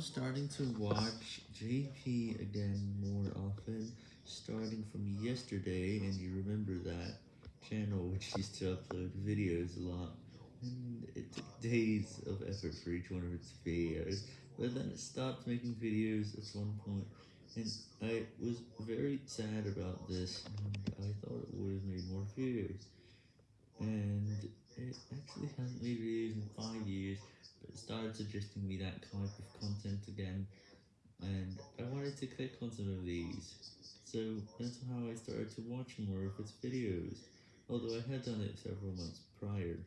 now starting to watch JP again more often, starting from yesterday, and you remember that channel which used to upload videos a lot, and it took days of effort for each one of its videos, but then it stopped making videos at one point, and I was very sad about this, and I thought it would have made more videos, and it actually hasn't made videos in 5 years, but it started suggesting me that type of content again, and I wanted to click on some of these, so that's how I started to watch more of its videos, although I had done it several months prior.